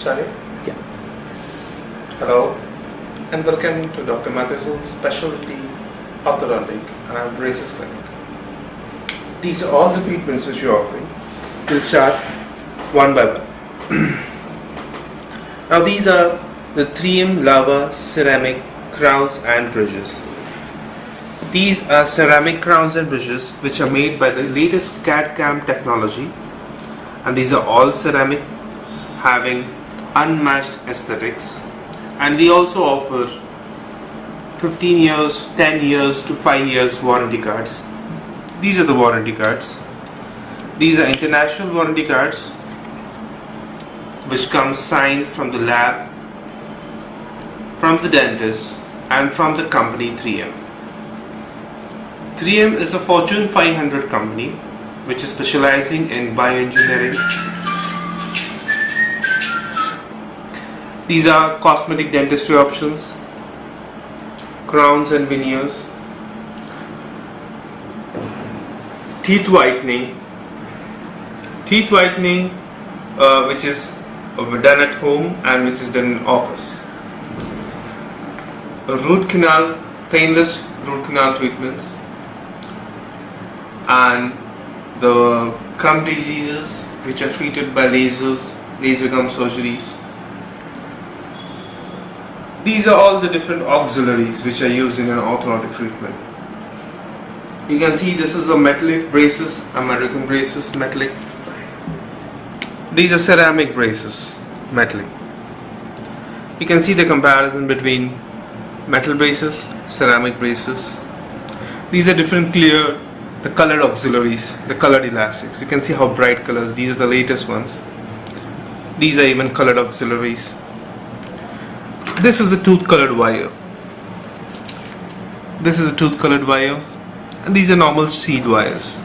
Sorry? Yeah. Hello, and welcome to Dr. Matheson Specialty Orthodontic and Braces Clinic. These are all the treatments which you're offering. We'll start one by one. now these are the 3M Lava ceramic crowns and bridges. These are ceramic crowns and bridges which are made by the latest CAD-CAM technology and these are all ceramic having unmatched aesthetics and we also offer 15 years 10 years to 5 years warranty cards. These are the warranty cards. These are international warranty cards which come signed from the lab from the dentist and from the company 3M 3M is a Fortune 500 company which is specializing in bioengineering These are cosmetic dentistry options, crowns and veneers, teeth whitening, teeth whitening uh, which is done at home and which is done in office, root canal, painless root canal treatments, and the gum diseases which are treated by lasers, laser gum surgeries these are all the different auxiliaries which are used in an orthodontic treatment. You can see this is a metallic braces, American braces, metallic. These are ceramic braces, metallic. You can see the comparison between metal braces, ceramic braces. These are different clear, the colored auxiliaries, the colored elastics. You can see how bright colors, these are the latest ones. These are even colored auxiliaries this is a tooth colored wire. This is a tooth colored wire. And these are normal seed wires